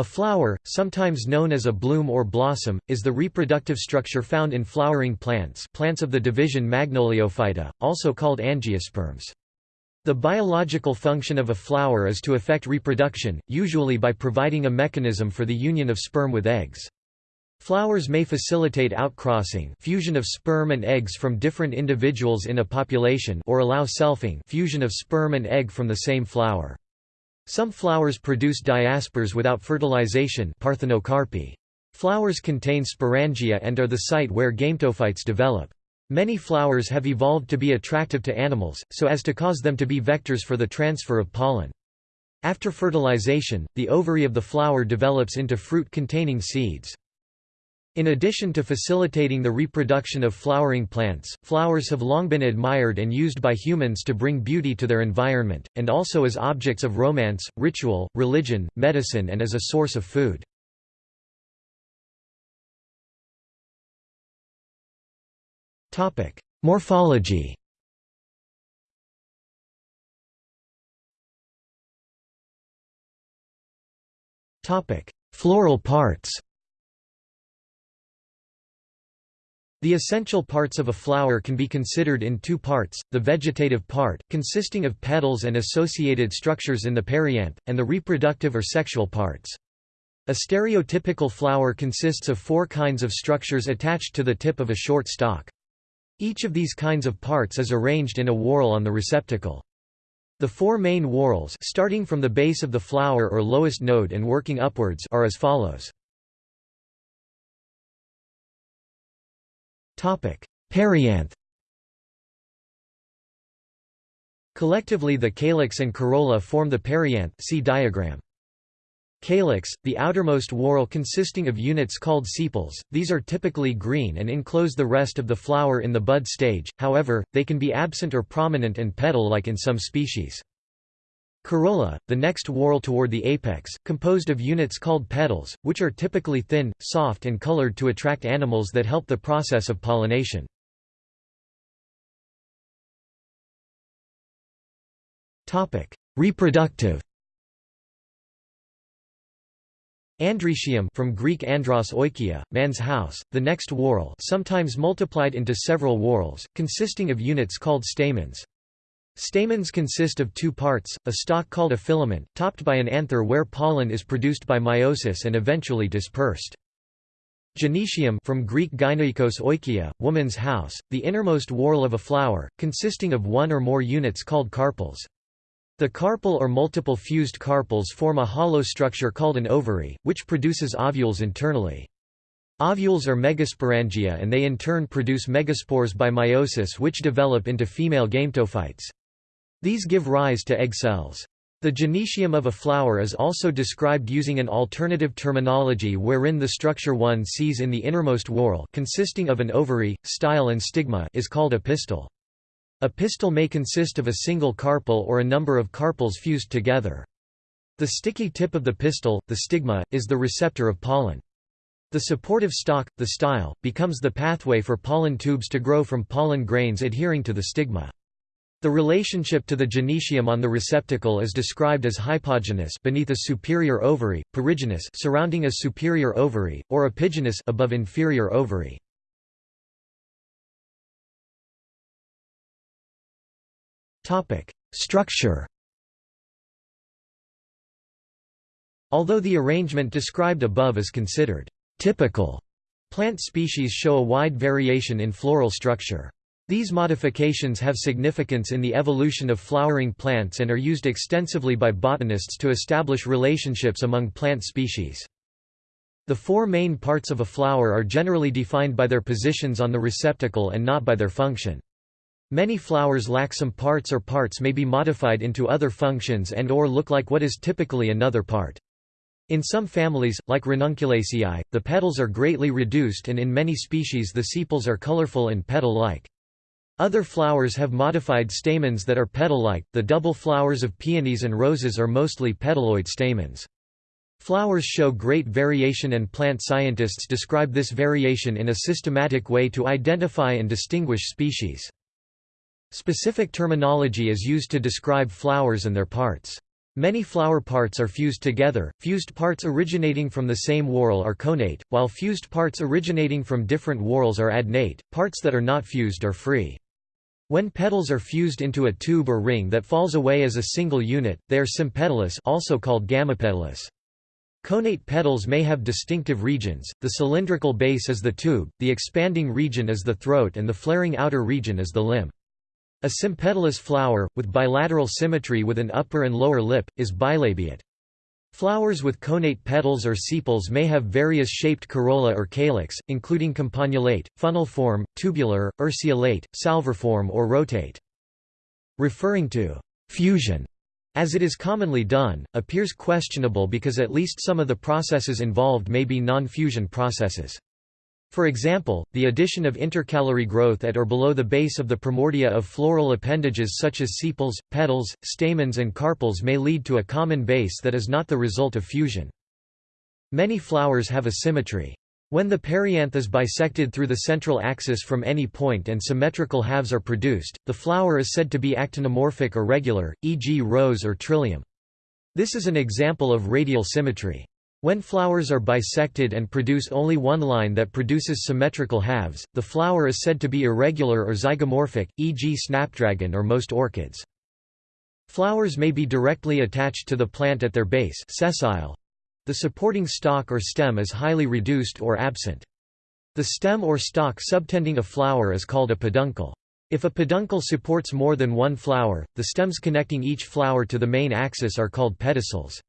A flower, sometimes known as a bloom or blossom, is the reproductive structure found in flowering plants plants of the division Magnoliophyta, also called angiosperms. The biological function of a flower is to effect reproduction, usually by providing a mechanism for the union of sperm with eggs. Flowers may facilitate outcrossing fusion of sperm and eggs from different individuals in a population or allow selfing fusion of sperm and egg from the same flower. Some flowers produce diaspores without fertilization parthenocarpy. Flowers contain sporangia and are the site where gametophytes develop. Many flowers have evolved to be attractive to animals, so as to cause them to be vectors for the transfer of pollen. After fertilization, the ovary of the flower develops into fruit-containing seeds. In addition to facilitating the reproduction of flowering plants, flowers have long been admired and used by humans to bring beauty to their environment, and also as objects of romance, ritual, religion, medicine and as a source of food. Morphology Floral parts The essential parts of a flower can be considered in two parts, the vegetative part, consisting of petals and associated structures in the perianth, and the reproductive or sexual parts. A stereotypical flower consists of four kinds of structures attached to the tip of a short stalk. Each of these kinds of parts is arranged in a whorl on the receptacle. The four main whorls starting from the base of the flower or lowest node and working upwards are as follows. Perianth Collectively the calyx and corolla form the perianth see diagram. Calyx, the outermost whorl consisting of units called sepals, these are typically green and enclose the rest of the flower in the bud stage, however, they can be absent or prominent and petal-like in some species. Corolla, the next whorl toward the apex, composed of units called petals, which are typically thin, soft and colored to attract animals that help the process of pollination. Reproductive Androecium from Greek andros oikia, man's house, the next whorl sometimes multiplied into several whorls, consisting of units called stamens. Stamens consist of two parts, a stalk called a filament, topped by an anther where pollen is produced by meiosis and eventually dispersed. Gynoecium from Greek gynoikos oikia, woman's house, the innermost whorl of a flower, consisting of one or more units called carpels. The carpel or multiple fused carpels form a hollow structure called an ovary, which produces ovules internally. Ovules are megasporangia and they in turn produce megaspores by meiosis which develop into female gametophytes. These give rise to egg cells. The gynoecium of a flower is also described using an alternative terminology wherein the structure one sees in the innermost whorl consisting of an ovary, style and stigma is called a pistil. A pistil may consist of a single carpel or a number of carpels fused together. The sticky tip of the pistil, the stigma, is the receptor of pollen. The supportive stalk, the style, becomes the pathway for pollen tubes to grow from pollen grains adhering to the stigma. The relationship to the gynoecium on the receptacle is described as hypogynous beneath a superior ovary, perigynous surrounding a superior ovary, or epigynous above inferior ovary. Topic: Structure. Although the arrangement described above is considered typical, plant species show a wide variation in floral structure. These modifications have significance in the evolution of flowering plants and are used extensively by botanists to establish relationships among plant species. The four main parts of a flower are generally defined by their positions on the receptacle and not by their function. Many flowers lack some parts or parts may be modified into other functions and or look like what is typically another part. In some families, like Ranunculaceae, the petals are greatly reduced and in many species the sepals are colorful and petal-like. Other flowers have modified stamens that are petal-like. The double flowers of peonies and roses are mostly petaloid stamens. Flowers show great variation and plant scientists describe this variation in a systematic way to identify and distinguish species. Specific terminology is used to describe flowers and their parts. Many flower parts are fused together, fused parts originating from the same whorl are connate, while fused parts originating from different whorls are adnate, parts that are not fused are free. When petals are fused into a tube or ring that falls away as a single unit, they are sympetalous also called gamopetalous. Connate petals may have distinctive regions, the cylindrical base is the tube, the expanding region is the throat and the flaring outer region is the limb. A sympetalous flower, with bilateral symmetry with an upper and lower lip, is bilabiate. Flowers with connate petals or sepals may have various shaped corolla or calyx, including campanulate, funnel-form, tubular, urceolate, salverform or rotate. Referring to fusion as it is commonly done, appears questionable because at least some of the processes involved may be non-fusion processes. For example, the addition of intercalary growth at or below the base of the primordia of floral appendages such as sepals, petals, stamens and carpels may lead to a common base that is not the result of fusion. Many flowers have a symmetry. When the perianth is bisected through the central axis from any point and symmetrical halves are produced, the flower is said to be actinomorphic or regular, e.g. rose or trillium. This is an example of radial symmetry. When flowers are bisected and produce only one line that produces symmetrical halves, the flower is said to be irregular or zygomorphic, e.g. snapdragon or most orchids. Flowers may be directly attached to the plant at their base sessile. The supporting stalk or stem is highly reduced or absent. The stem or stalk subtending a flower is called a peduncle. If a peduncle supports more than one flower, the stems connecting each flower to the main axis are called pedicels.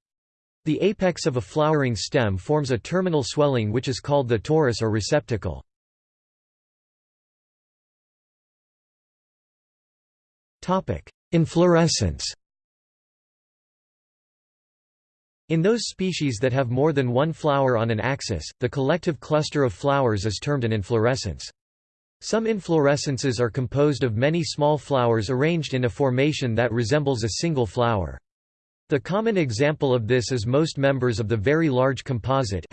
The apex of a flowering stem forms a terminal swelling which is called the torus or receptacle. Inflorescence In those species that have more than one flower on an axis, the collective cluster of flowers is termed an inflorescence. Some inflorescences are composed of many small flowers arranged in a formation that resembles a single flower. The common example of this is most members of the very large composite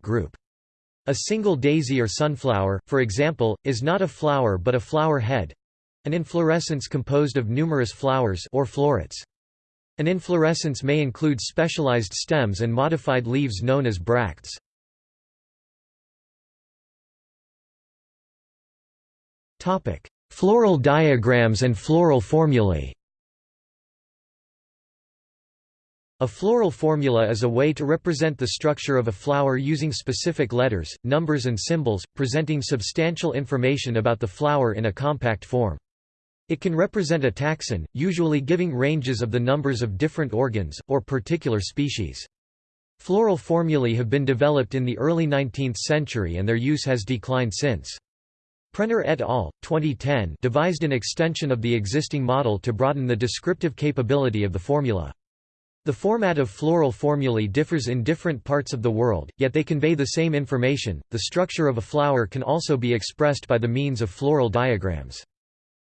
group. A single daisy or sunflower, for example, is not a flower but a flower head—an inflorescence composed of numerous flowers or florets. An inflorescence may include specialized stems and modified leaves known as bracts. Floral diagrams and floral formulae A floral formula is a way to represent the structure of a flower using specific letters, numbers and symbols, presenting substantial information about the flower in a compact form. It can represent a taxon, usually giving ranges of the numbers of different organs, or particular species. Floral formulae have been developed in the early 19th century and their use has declined since. Prenner et al. 2010 devised an extension of the existing model to broaden the descriptive capability of the formula. The format of floral formulae differs in different parts of the world, yet they convey the same information. The structure of a flower can also be expressed by the means of floral diagrams.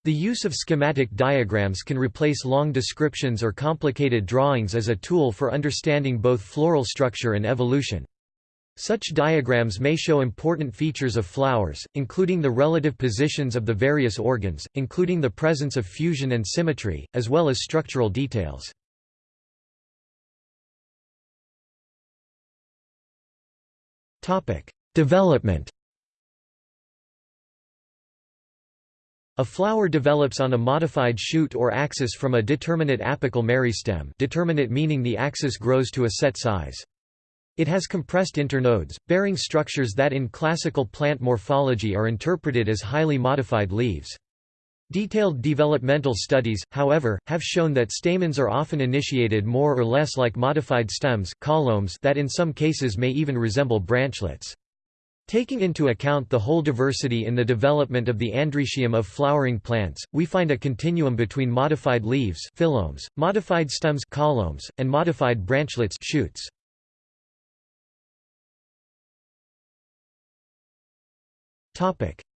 The use of schematic diagrams can replace long descriptions or complicated drawings as a tool for understanding both floral structure and evolution. Such diagrams may show important features of flowers, including the relative positions of the various organs, including the presence of fusion and symmetry, as well as structural details. Topic: Development. A flower develops on a modified shoot or axis from a determinate apical meristem determinate meaning the axis grows to a set size. It has compressed internodes, bearing structures that in classical plant morphology are interpreted as highly modified leaves. Detailed developmental studies, however, have shown that stamens are often initiated more or less like modified stems caulomes that in some cases may even resemble branchlets. Taking into account the whole diversity in the development of the androecium of flowering plants, we find a continuum between modified leaves phyllomes, modified stems caulomes, and modified branchlets shoots.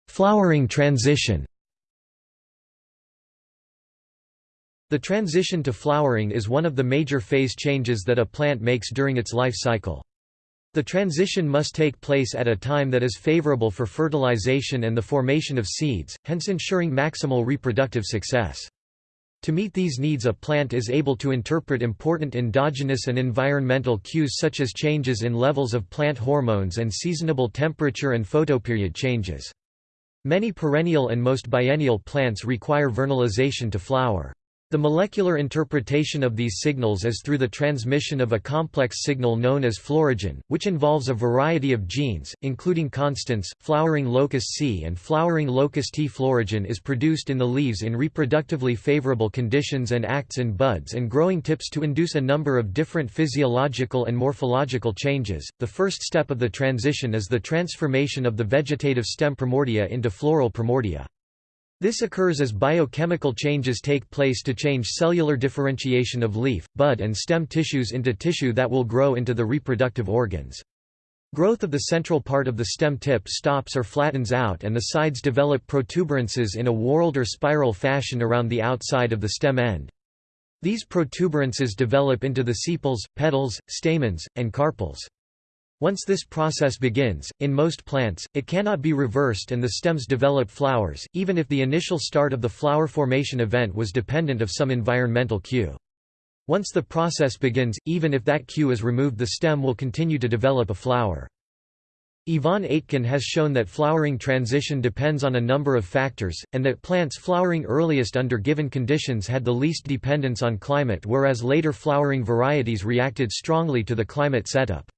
Flowering transition The transition to flowering is one of the major phase changes that a plant makes during its life cycle. The transition must take place at a time that is favorable for fertilization and the formation of seeds, hence ensuring maximal reproductive success. To meet these needs a plant is able to interpret important endogenous and environmental cues such as changes in levels of plant hormones and seasonable temperature and photoperiod changes. Many perennial and most biennial plants require vernalization to flower. The molecular interpretation of these signals is through the transmission of a complex signal known as florigen, which involves a variety of genes, including constans, flowering locus C and flowering locus T. Florigen is produced in the leaves in reproductively favorable conditions and acts in buds and growing tips to induce a number of different physiological and morphological changes. The first step of the transition is the transformation of the vegetative stem primordia into floral primordia. This occurs as biochemical changes take place to change cellular differentiation of leaf, bud and stem tissues into tissue that will grow into the reproductive organs. Growth of the central part of the stem tip stops or flattens out and the sides develop protuberances in a whorled or spiral fashion around the outside of the stem end. These protuberances develop into the sepals, petals, stamens, and carpels. Once this process begins, in most plants, it cannot be reversed and the stems develop flowers, even if the initial start of the flower formation event was dependent of some environmental cue. Once the process begins, even if that cue is removed the stem will continue to develop a flower. Yvonne Aitken has shown that flowering transition depends on a number of factors, and that plants flowering earliest under given conditions had the least dependence on climate whereas later flowering varieties reacted strongly to the climate setup.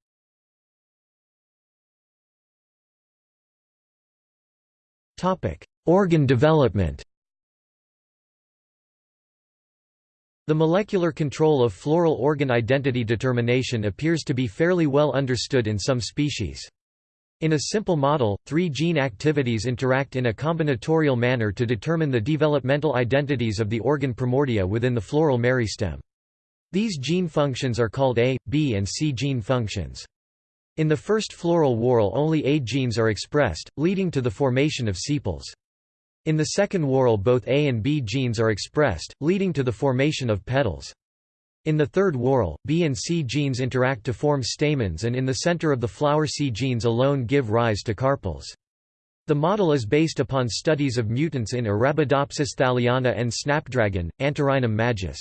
Organ development The molecular control of floral organ identity determination appears to be fairly well understood in some species. In a simple model, three gene activities interact in a combinatorial manner to determine the developmental identities of the organ primordia within the floral meristem. These gene functions are called A, B and C gene functions. In the first floral whorl only A genes are expressed, leading to the formation of sepals. In the second whorl both A and B genes are expressed, leading to the formation of petals. In the third whorl, B and C genes interact to form stamens and in the center of the flower C genes alone give rise to carpels. The model is based upon studies of mutants in Arabidopsis thaliana and snapdragon, Antirrhinum majus.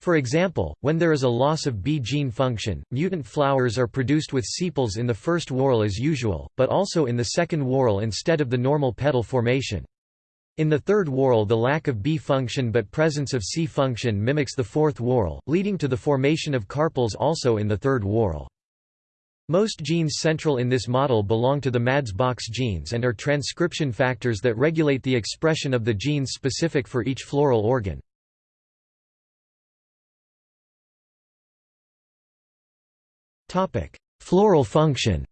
For example, when there is a loss of B gene function, mutant flowers are produced with sepals in the first whorl as usual, but also in the second whorl instead of the normal petal formation. In the third whorl the lack of B function but presence of C function mimics the fourth whorl, leading to the formation of carpels also in the third whorl. Most genes central in this model belong to the MADS-box genes and are transcription factors that regulate the expression of the genes specific for each floral organ. Floral function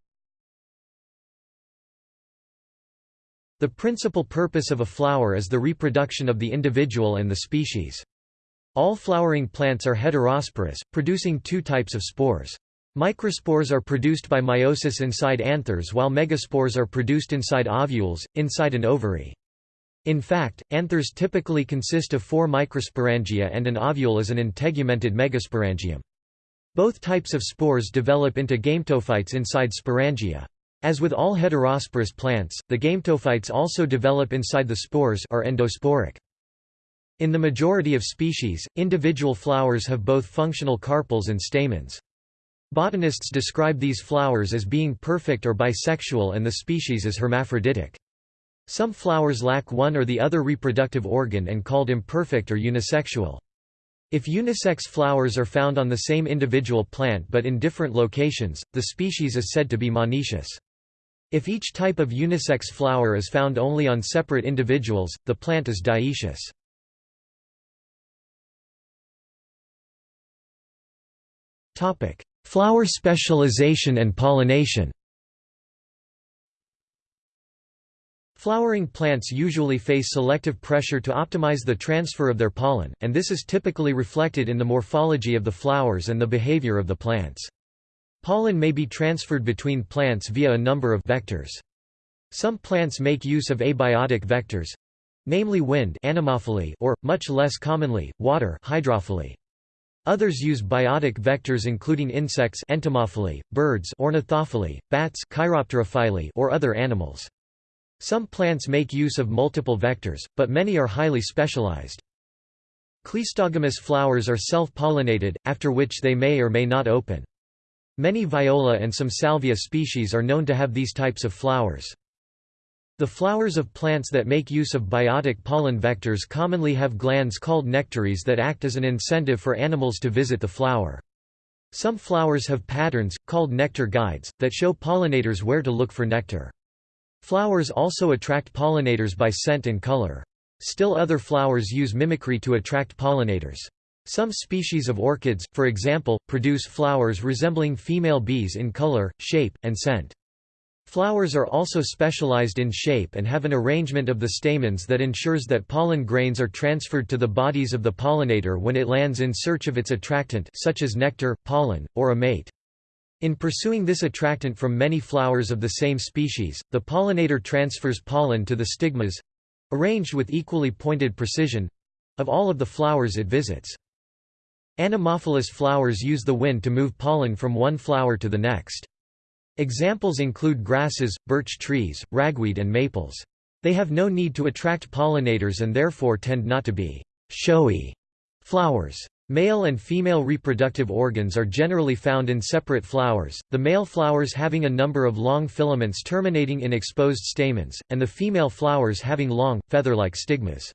The principal purpose of a flower is the reproduction of the individual and the species. All flowering plants are heterosporous, producing two types of spores. Microspores are produced by meiosis inside anthers while megaspores are produced inside ovules, inside an ovary. In fact, anthers typically consist of four microsporangia and an ovule is an integumented megasporangium. Both types of spores develop into gametophytes inside sporangia. As with all heterosporous plants, the gametophytes also develop inside the spores are endosporic. In the majority of species, individual flowers have both functional carpels and stamens. Botanists describe these flowers as being perfect or bisexual and the species as hermaphroditic. Some flowers lack one or the other reproductive organ and called imperfect or unisexual. If unisex flowers are found on the same individual plant but in different locations, the species is said to be monoecious. If each type of unisex flower is found only on separate individuals, the plant is dioecious. Flower specialization and pollination Flowering plants usually face selective pressure to optimize the transfer of their pollen, and this is typically reflected in the morphology of the flowers and the behavior of the plants. Pollen may be transferred between plants via a number of vectors. Some plants make use of abiotic vectors, namely wind anemophily or, much less commonly, water hydrophily. Others use biotic vectors including insects entomophily, birds ornithophily, bats chiropterophily or other animals. Some plants make use of multiple vectors, but many are highly specialized. Cleistogamous flowers are self-pollinated, after which they may or may not open. Many viola and some salvia species are known to have these types of flowers. The flowers of plants that make use of biotic pollen vectors commonly have glands called nectaries that act as an incentive for animals to visit the flower. Some flowers have patterns, called nectar guides, that show pollinators where to look for nectar. Flowers also attract pollinators by scent and color. Still other flowers use mimicry to attract pollinators. Some species of orchids, for example, produce flowers resembling female bees in color, shape, and scent. Flowers are also specialized in shape and have an arrangement of the stamens that ensures that pollen grains are transferred to the bodies of the pollinator when it lands in search of its attractant such as nectar, pollen, or a mate. In pursuing this attractant from many flowers of the same species, the pollinator transfers pollen to the stigmas, arranged with equally pointed precision of all of the flowers it visits. Anemophilous flowers use the wind to move pollen from one flower to the next. Examples include grasses, birch trees, ragweed and maples. They have no need to attract pollinators and therefore tend not to be showy flowers. Male and female reproductive organs are generally found in separate flowers, the male flowers having a number of long filaments terminating in exposed stamens, and the female flowers having long, feather-like stigmas.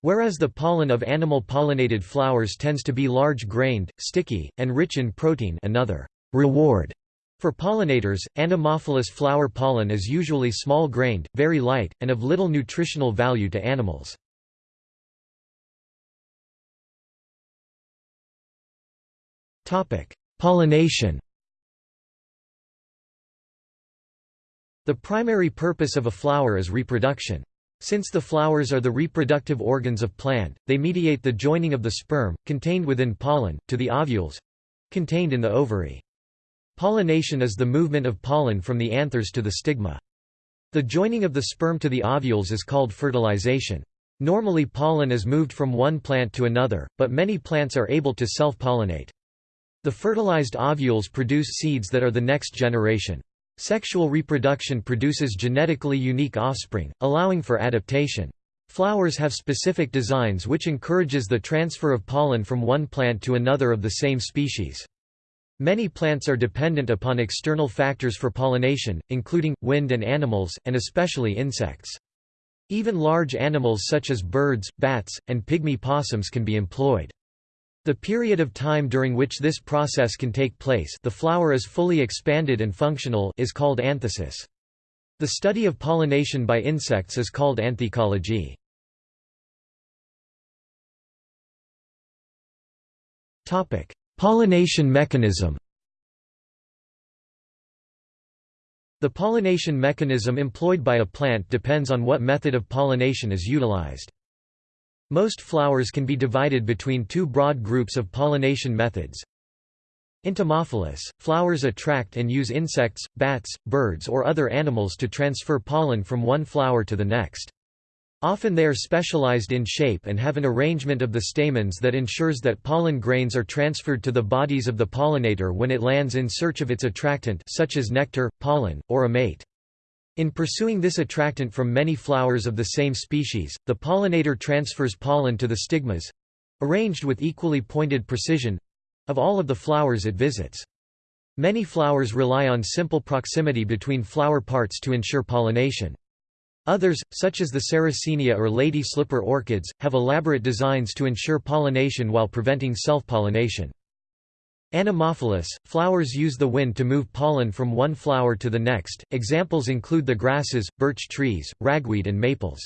Whereas the pollen of animal-pollinated flowers tends to be large-grained, sticky, and rich in protein another reward for pollinators, anemophilous flower pollen is usually small-grained, very light, and of little nutritional value to animals. Pollination The primary purpose of a flower is reproduction. Since the flowers are the reproductive organs of plant, they mediate the joining of the sperm, contained within pollen, to the ovules—contained in the ovary. Pollination is the movement of pollen from the anthers to the stigma. The joining of the sperm to the ovules is called fertilization. Normally pollen is moved from one plant to another, but many plants are able to self-pollinate. The fertilized ovules produce seeds that are the next generation. Sexual reproduction produces genetically unique offspring, allowing for adaptation. Flowers have specific designs which encourages the transfer of pollen from one plant to another of the same species. Many plants are dependent upon external factors for pollination, including, wind and animals, and especially insects. Even large animals such as birds, bats, and pygmy possums can be employed. The period of time during which this process can take place the flower is fully expanded and functional is called anthesis. The study of pollination by insects is called anthecology. Pollination mechanism The pollination mechanism employed by a plant depends on what method of pollination is utilized. Most flowers can be divided between two broad groups of pollination methods. Entomophilous, flowers attract and use insects, bats, birds or other animals to transfer pollen from one flower to the next. Often they are specialized in shape and have an arrangement of the stamens that ensures that pollen grains are transferred to the bodies of the pollinator when it lands in search of its attractant such as nectar, pollen, or a mate. In pursuing this attractant from many flowers of the same species, the pollinator transfers pollen to the stigmas—arranged with equally pointed precision—of all of the flowers it visits. Many flowers rely on simple proximity between flower parts to ensure pollination. Others, such as the Sarracenia or lady slipper orchids, have elaborate designs to ensure pollination while preventing self-pollination. Anemophilous, flowers use the wind to move pollen from one flower to the next. Examples include the grasses, birch trees, ragweed, and maples.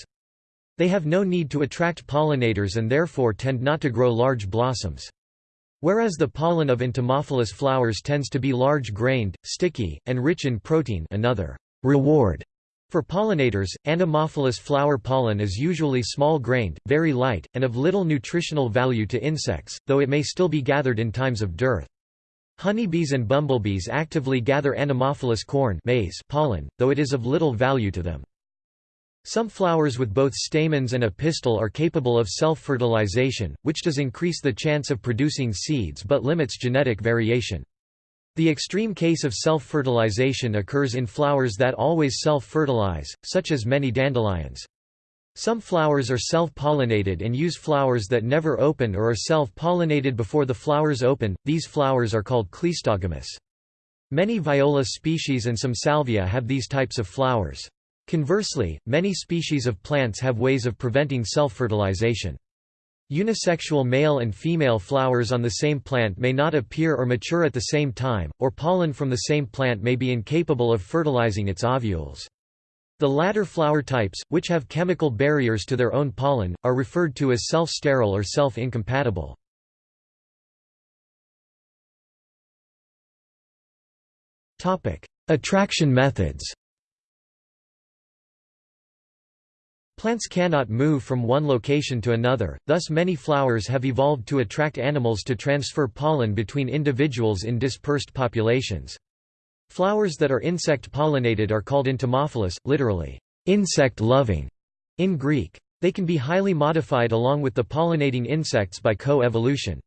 They have no need to attract pollinators and therefore tend not to grow large blossoms. Whereas the pollen of entomophilous flowers tends to be large-grained, sticky, and rich in protein another reward for pollinators, anemophilous flower pollen is usually small-grained, very light, and of little nutritional value to insects, though it may still be gathered in times of dearth. Honeybees and bumblebees actively gather anemophilous corn maize pollen, though it is of little value to them. Some flowers with both stamens and a pistil are capable of self-fertilization, which does increase the chance of producing seeds but limits genetic variation. The extreme case of self-fertilization occurs in flowers that always self-fertilize, such as many dandelions. Some flowers are self-pollinated and use flowers that never open or are self-pollinated before the flowers open, these flowers are called cleistogamous. Many viola species and some salvia have these types of flowers. Conversely, many species of plants have ways of preventing self-fertilization. Unisexual male and female flowers on the same plant may not appear or mature at the same time, or pollen from the same plant may be incapable of fertilizing its ovules. The latter flower types, which have chemical barriers to their own pollen, are referred to as self-sterile or self-incompatible. Attraction methods Plants cannot move from one location to another, thus many flowers have evolved to attract animals to transfer pollen between individuals in dispersed populations. Flowers that are insect-pollinated are called entomophilous, literally, insect-loving, in Greek. They can be highly modified along with the pollinating insects by co-evolution.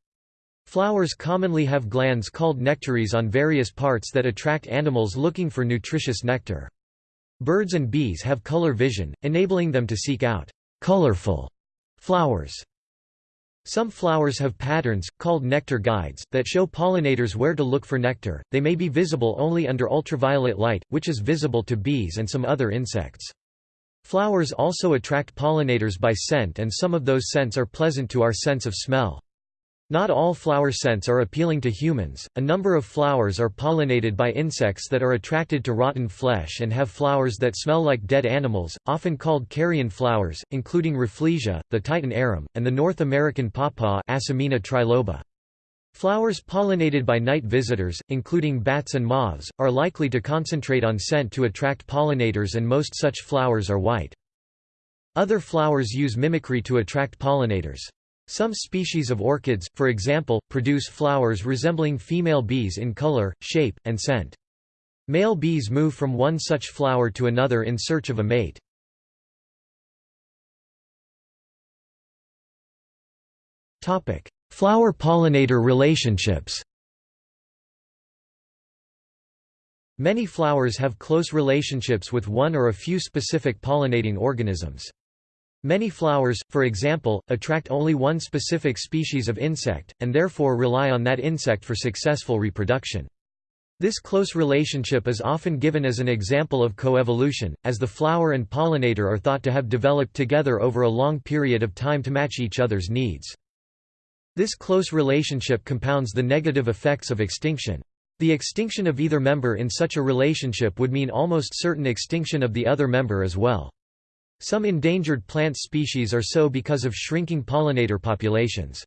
Flowers commonly have glands called nectaries on various parts that attract animals looking for nutritious nectar. Birds and bees have color vision, enabling them to seek out colorful flowers. Some flowers have patterns, called nectar guides, that show pollinators where to look for nectar. They may be visible only under ultraviolet light, which is visible to bees and some other insects. Flowers also attract pollinators by scent and some of those scents are pleasant to our sense of smell. Not all flower scents are appealing to humans. A number of flowers are pollinated by insects that are attracted to rotten flesh and have flowers that smell like dead animals, often called carrion flowers, including Rafflesia, the Titan arum, and the North American pawpaw triloba. Flowers pollinated by night visitors, including bats and moths, are likely to concentrate on scent to attract pollinators and most such flowers are white. Other flowers use mimicry to attract pollinators. Some species of orchids, for example, produce flowers resembling female bees in color, shape, and scent. Male bees move from one such flower to another in search of a mate. Flower-pollinator relationships Many flowers have close relationships with one or a few specific pollinating organisms. Many flowers, for example, attract only one specific species of insect, and therefore rely on that insect for successful reproduction. This close relationship is often given as an example of coevolution, as the flower and pollinator are thought to have developed together over a long period of time to match each other's needs. This close relationship compounds the negative effects of extinction. The extinction of either member in such a relationship would mean almost certain extinction of the other member as well. Some endangered plant species are so because of shrinking pollinator populations.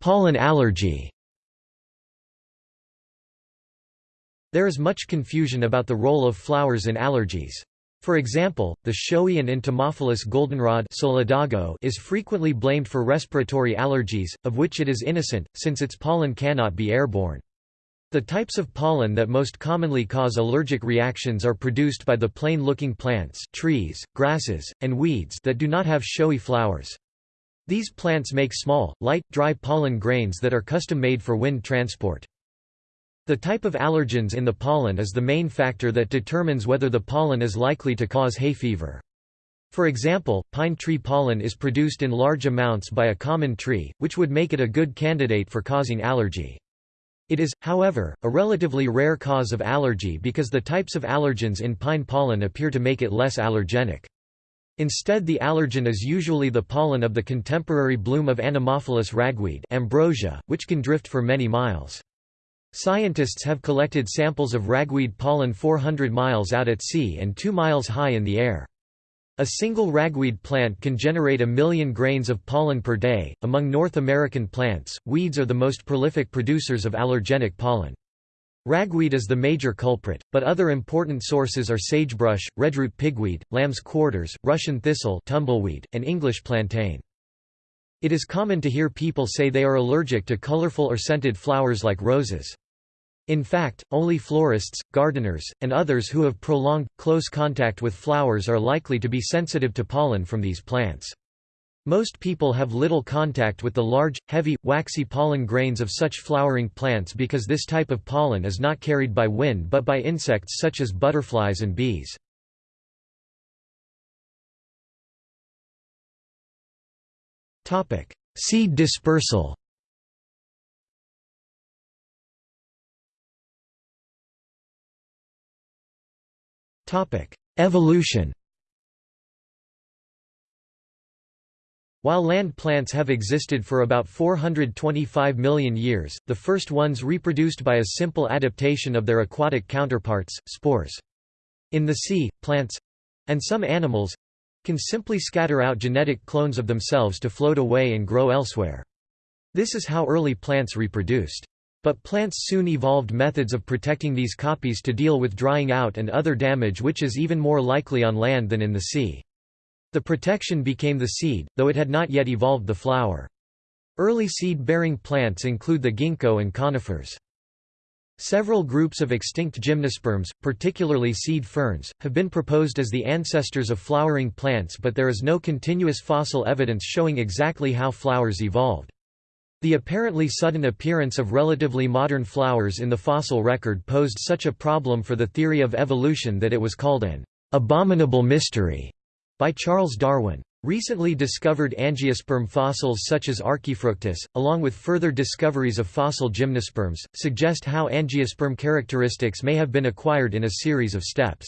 Pollen allergy There is much confusion about the role of flowers in allergies. For example, the showy and entomophilous goldenrod solidago is frequently blamed for respiratory allergies, of which it is innocent, since its pollen cannot be airborne. The types of pollen that most commonly cause allergic reactions are produced by the plain-looking plants trees, grasses, and weeds that do not have showy flowers. These plants make small, light, dry pollen grains that are custom-made for wind transport. The type of allergens in the pollen is the main factor that determines whether the pollen is likely to cause hay fever. For example, pine tree pollen is produced in large amounts by a common tree, which would make it a good candidate for causing allergy. It is, however, a relatively rare cause of allergy because the types of allergens in pine pollen appear to make it less allergenic. Instead the allergen is usually the pollen of the contemporary bloom of Anemophilous ragweed ambrosia, which can drift for many miles. Scientists have collected samples of ragweed pollen 400 miles out at sea and 2 miles high in the air. A single ragweed plant can generate a million grains of pollen per day. Among North American plants, weeds are the most prolific producers of allergenic pollen. Ragweed is the major culprit, but other important sources are sagebrush, redroot pigweed, lamb's quarters, Russian thistle tumbleweed, and English plantain. It is common to hear people say they are allergic to colorful or scented flowers like roses. In fact, only florists, gardeners, and others who have prolonged, close contact with flowers are likely to be sensitive to pollen from these plants. Most people have little contact with the large, heavy, waxy pollen grains of such flowering plants because this type of pollen is not carried by wind but by insects such as butterflies and bees. Seed dispersal Evolution While land plants have existed for about 425 million years, the first ones reproduced by a simple adaptation of their aquatic counterparts, spores. In the sea, plants—and some animals—can simply scatter out genetic clones of themselves to float away and grow elsewhere. This is how early plants reproduced. But plants soon evolved methods of protecting these copies to deal with drying out and other damage which is even more likely on land than in the sea. The protection became the seed, though it had not yet evolved the flower. Early seed-bearing plants include the ginkgo and conifers. Several groups of extinct gymnosperms, particularly seed ferns, have been proposed as the ancestors of flowering plants but there is no continuous fossil evidence showing exactly how flowers evolved. The apparently sudden appearance of relatively modern flowers in the fossil record posed such a problem for the theory of evolution that it was called an abominable mystery by Charles Darwin. Recently discovered angiosperm fossils such as Archaefructus, along with further discoveries of fossil gymnosperms, suggest how angiosperm characteristics may have been acquired in a series of steps.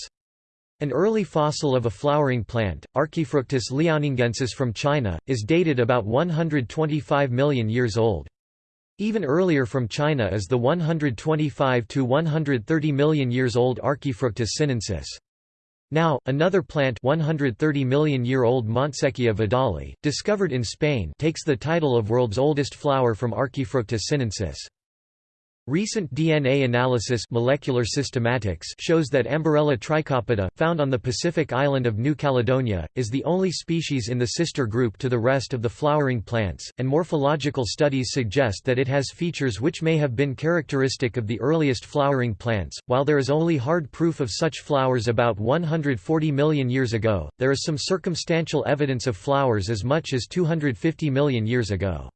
An early fossil of a flowering plant, Archaefructus liaoningensis from China, is dated about 125 million years old. Even earlier from China is the 125 to 130 million years old Archaefructus sinensis. Now, another plant 130 million year old Montsechia vidali, discovered in Spain takes the title of world's oldest flower from Archaefructus sinensis. Recent DNA analysis molecular systematics shows that Amborella trichopoda, found on the Pacific island of New Caledonia, is the only species in the sister group to the rest of the flowering plants, and morphological studies suggest that it has features which may have been characteristic of the earliest flowering plants. While there is only hard proof of such flowers about 140 million years ago, there is some circumstantial evidence of flowers as much as 250 million years ago.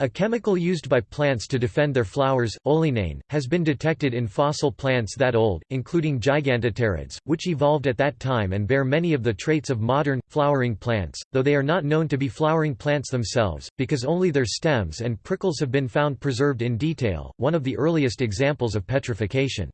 A chemical used by plants to defend their flowers, oleanane, has been detected in fossil plants that old, including gigantopterids, which evolved at that time and bear many of the traits of modern, flowering plants, though they are not known to be flowering plants themselves, because only their stems and prickles have been found preserved in detail, one of the earliest examples of petrification.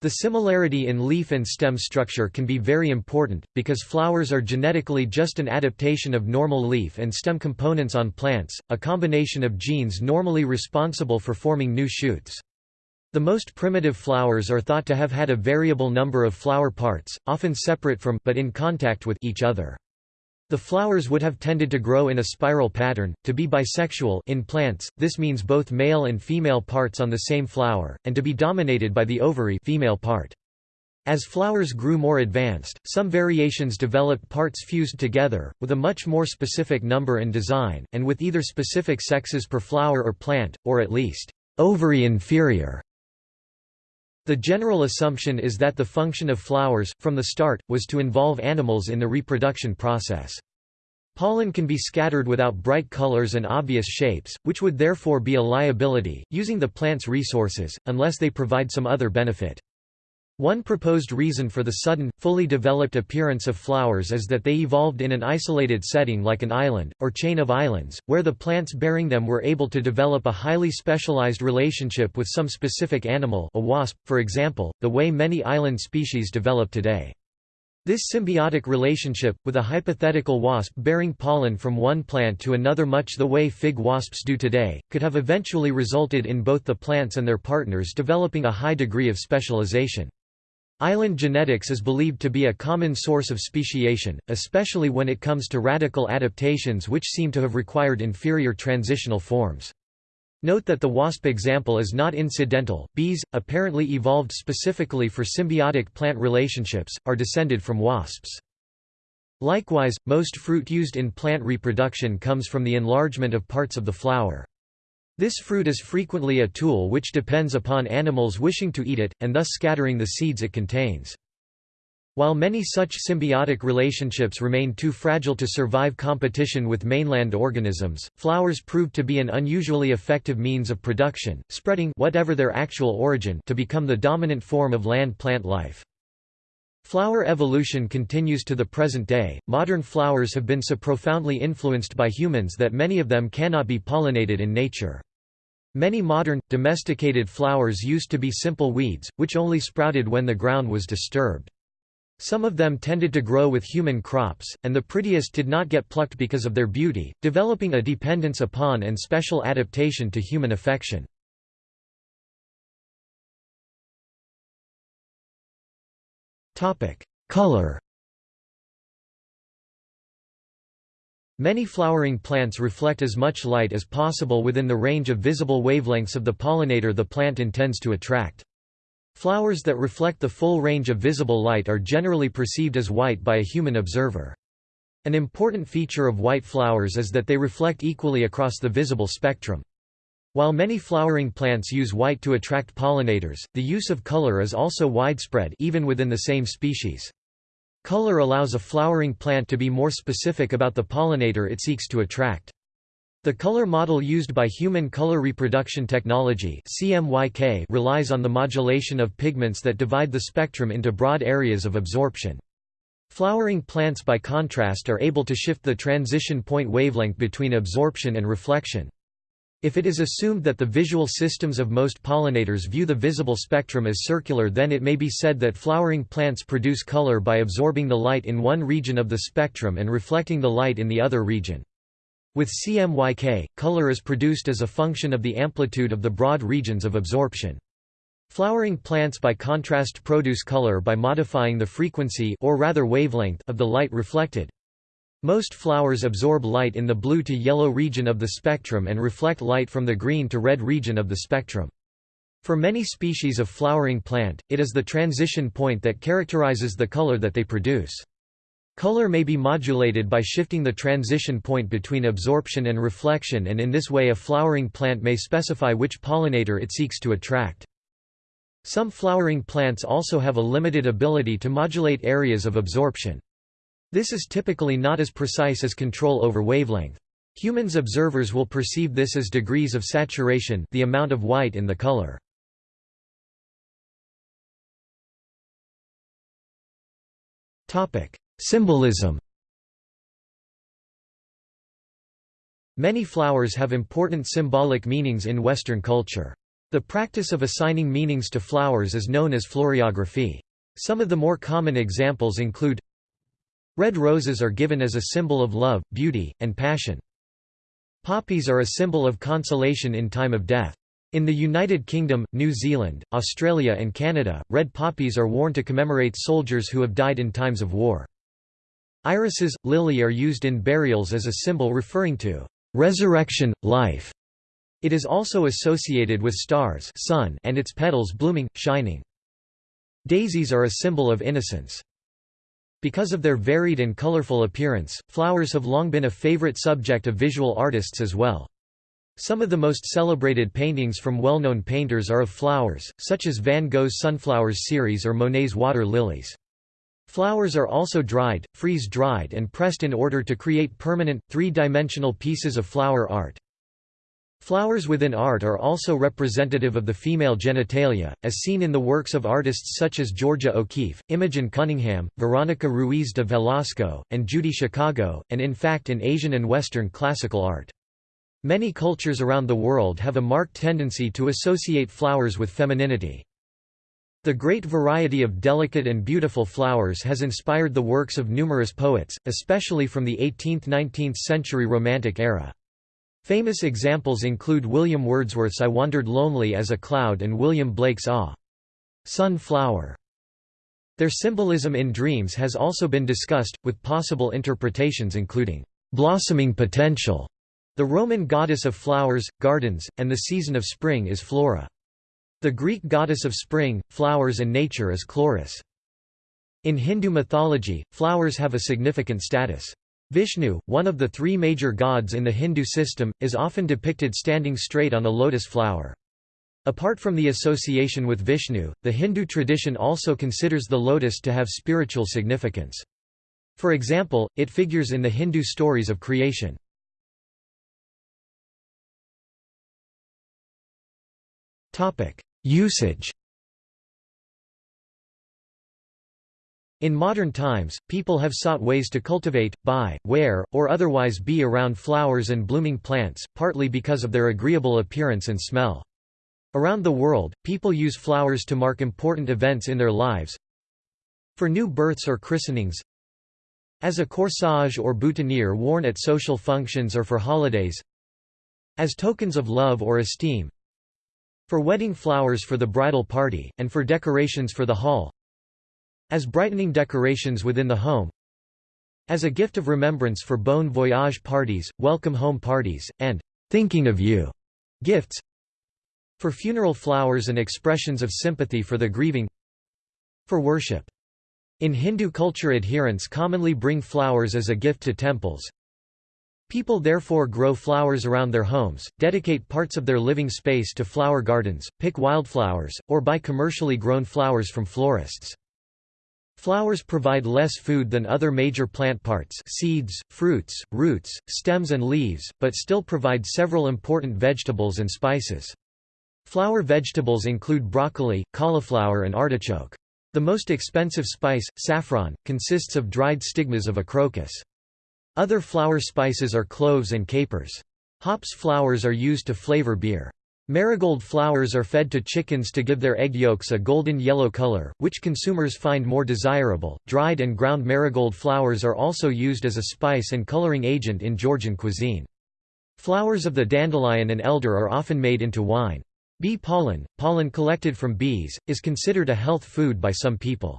The similarity in leaf and stem structure can be very important, because flowers are genetically just an adaptation of normal leaf and stem components on plants, a combination of genes normally responsible for forming new shoots. The most primitive flowers are thought to have had a variable number of flower parts, often separate from but in contact with each other. The flowers would have tended to grow in a spiral pattern, to be bisexual in plants, this means both male and female parts on the same flower, and to be dominated by the ovary female part. As flowers grew more advanced, some variations developed parts fused together, with a much more specific number and design, and with either specific sexes per flower or plant, or at least, ovary inferior. The general assumption is that the function of flowers, from the start, was to involve animals in the reproduction process. Pollen can be scattered without bright colors and obvious shapes, which would therefore be a liability, using the plant's resources, unless they provide some other benefit. One proposed reason for the sudden, fully developed appearance of flowers is that they evolved in an isolated setting like an island, or chain of islands, where the plants bearing them were able to develop a highly specialized relationship with some specific animal a wasp, for example, the way many island species develop today. This symbiotic relationship, with a hypothetical wasp bearing pollen from one plant to another much the way fig wasps do today, could have eventually resulted in both the plants and their partners developing a high degree of specialization. Island genetics is believed to be a common source of speciation, especially when it comes to radical adaptations which seem to have required inferior transitional forms. Note that the wasp example is not incidental. Bees, apparently evolved specifically for symbiotic plant relationships, are descended from wasps. Likewise, most fruit used in plant reproduction comes from the enlargement of parts of the flower. This fruit is frequently a tool which depends upon animals wishing to eat it, and thus scattering the seeds it contains. While many such symbiotic relationships remain too fragile to survive competition with mainland organisms, flowers proved to be an unusually effective means of production, spreading whatever their actual origin to become the dominant form of land plant life. Flower evolution continues to the present day. Modern flowers have been so profoundly influenced by humans that many of them cannot be pollinated in nature. Many modern, domesticated flowers used to be simple weeds, which only sprouted when the ground was disturbed. Some of them tended to grow with human crops, and the prettiest did not get plucked because of their beauty, developing a dependence upon and special adaptation to human affection. Color Many flowering plants reflect as much light as possible within the range of visible wavelengths of the pollinator the plant intends to attract. Flowers that reflect the full range of visible light are generally perceived as white by a human observer. An important feature of white flowers is that they reflect equally across the visible spectrum. While many flowering plants use white to attract pollinators, the use of color is also widespread even within the same species. Color allows a flowering plant to be more specific about the pollinator it seeks to attract. The color model used by Human Color Reproduction Technology CMYK relies on the modulation of pigments that divide the spectrum into broad areas of absorption. Flowering plants by contrast are able to shift the transition point wavelength between absorption and reflection. If it is assumed that the visual systems of most pollinators view the visible spectrum as circular then it may be said that flowering plants produce color by absorbing the light in one region of the spectrum and reflecting the light in the other region. With CMYK, color is produced as a function of the amplitude of the broad regions of absorption. Flowering plants by contrast produce color by modifying the frequency or rather wavelength of the light reflected. Most flowers absorb light in the blue to yellow region of the spectrum and reflect light from the green to red region of the spectrum. For many species of flowering plant, it is the transition point that characterizes the color that they produce. Color may be modulated by shifting the transition point between absorption and reflection and in this way a flowering plant may specify which pollinator it seeks to attract. Some flowering plants also have a limited ability to modulate areas of absorption. This is typically not as precise as control over wavelength. Humans observers will perceive this as degrees of saturation the amount of white in the color. Symbolism Many flowers have important symbolic meanings in Western culture. The practice of assigning meanings to flowers is known as floriography. Some of the more common examples include Red roses are given as a symbol of love, beauty, and passion. Poppies are a symbol of consolation in time of death. In the United Kingdom, New Zealand, Australia and Canada, red poppies are worn to commemorate soldiers who have died in times of war. Irises, lily are used in burials as a symbol referring to resurrection, life. It is also associated with stars sun and its petals blooming, shining. Daisies are a symbol of innocence. Because of their varied and colorful appearance, flowers have long been a favorite subject of visual artists as well. Some of the most celebrated paintings from well-known painters are of flowers, such as Van Gogh's Sunflowers series or Monet's Water Lilies. Flowers are also dried, freeze-dried and pressed in order to create permanent, three-dimensional pieces of flower art. Flowers within art are also representative of the female genitalia, as seen in the works of artists such as Georgia O'Keeffe, Imogen Cunningham, Veronica Ruiz de Velasco, and Judy Chicago, and in fact in Asian and Western classical art. Many cultures around the world have a marked tendency to associate flowers with femininity. The great variety of delicate and beautiful flowers has inspired the works of numerous poets, especially from the 18th–19th century Romantic era. Famous examples include William Wordsworth's I Wandered Lonely as a Cloud and William Blake's Ah! Sunflower. Their symbolism in dreams has also been discussed, with possible interpretations including blossoming potential. The Roman goddess of flowers, gardens, and the season of spring is Flora. The Greek goddess of spring, flowers and nature is Chloris. In Hindu mythology, flowers have a significant status. Vishnu, one of the three major gods in the Hindu system, is often depicted standing straight on a lotus flower. Apart from the association with Vishnu, the Hindu tradition also considers the lotus to have spiritual significance. For example, it figures in the Hindu stories of creation. Usage In modern times, people have sought ways to cultivate, buy, wear, or otherwise be around flowers and blooming plants, partly because of their agreeable appearance and smell. Around the world, people use flowers to mark important events in their lives. For new births or christenings, as a corsage or boutonniere worn at social functions or for holidays, as tokens of love or esteem, for wedding flowers for the bridal party, and for decorations for the hall, as brightening decorations within the home as a gift of remembrance for bon voyage parties, welcome home parties, and thinking of you gifts for funeral flowers and expressions of sympathy for the grieving for worship. In Hindu culture adherents commonly bring flowers as a gift to temples. People therefore grow flowers around their homes, dedicate parts of their living space to flower gardens, pick wildflowers, or buy commercially grown flowers from florists. Flowers provide less food than other major plant parts seeds, fruits, roots, stems and leaves, but still provide several important vegetables and spices. Flower vegetables include broccoli, cauliflower and artichoke. The most expensive spice, saffron, consists of dried stigmas of a crocus. Other flower spices are cloves and capers. Hops flowers are used to flavor beer. Marigold flowers are fed to chickens to give their egg yolks a golden yellow color, which consumers find more desirable. Dried and ground marigold flowers are also used as a spice and coloring agent in Georgian cuisine. Flowers of the dandelion and elder are often made into wine. Bee pollen, pollen collected from bees, is considered a health food by some people.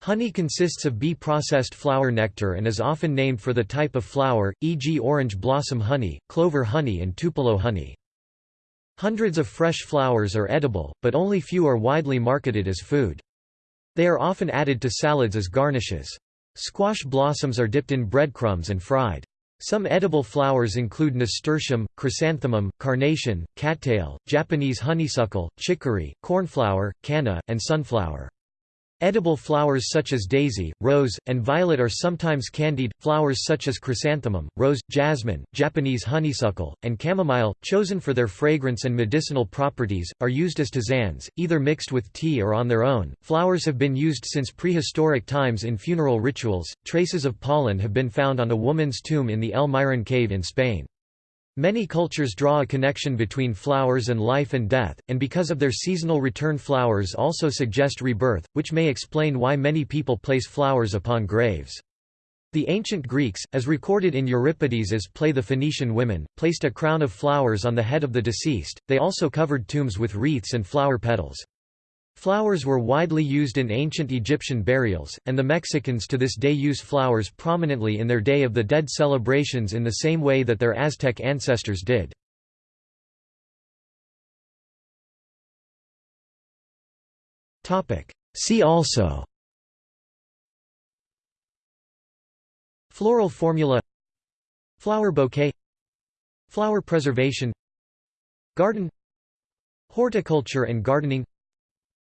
Honey consists of bee-processed flower nectar and is often named for the type of flower, e.g. orange blossom honey, clover honey and tupelo honey. Hundreds of fresh flowers are edible, but only few are widely marketed as food. They are often added to salads as garnishes. Squash blossoms are dipped in breadcrumbs and fried. Some edible flowers include nasturtium, chrysanthemum, carnation, cattail, Japanese honeysuckle, chicory, cornflower, canna, and sunflower. Edible flowers such as daisy, rose, and violet are sometimes candied. Flowers such as chrysanthemum, rose, jasmine, Japanese honeysuckle, and chamomile, chosen for their fragrance and medicinal properties, are used as tisanes, either mixed with tea or on their own. Flowers have been used since prehistoric times in funeral rituals. Traces of pollen have been found on a woman's tomb in the El Mirón cave in Spain. Many cultures draw a connection between flowers and life and death, and because of their seasonal return flowers also suggest rebirth, which may explain why many people place flowers upon graves. The ancient Greeks, as recorded in Euripides' play The Phoenician Women, placed a crown of flowers on the head of the deceased, they also covered tombs with wreaths and flower petals. Flowers were widely used in ancient Egyptian burials, and the Mexicans to this day use flowers prominently in their Day of the Dead celebrations in the same way that their Aztec ancestors did. See also Floral formula Flower bouquet Flower preservation Garden Horticulture and gardening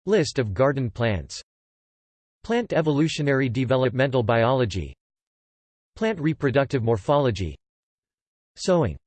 List of garden plants. Plant evolutionary developmental biology. Plant reproductive morphology. Sowing